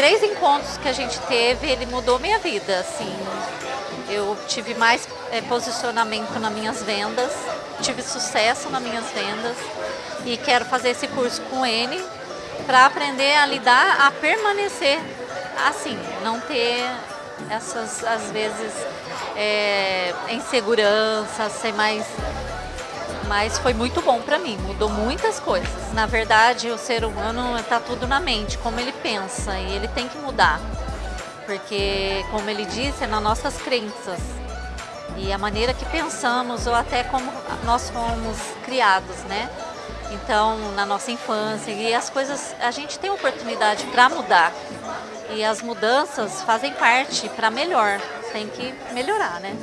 três encontros que a gente teve, ele mudou minha vida, assim. Eu tive mais é, posicionamento nas minhas vendas, tive sucesso nas minhas vendas e quero fazer esse curso com ele para aprender a lidar, a permanecer assim, não ter essas, às vezes, é, insegurança, ser mais mas foi muito bom para mim, mudou muitas coisas. Na verdade, o ser humano está tudo na mente, como ele pensa, e ele tem que mudar, porque, como ele disse, é nas nossas crenças e a maneira que pensamos ou até como nós fomos criados, né? Então, na nossa infância, e as coisas, a gente tem oportunidade para mudar. E as mudanças fazem parte para melhor, tem que melhorar, né?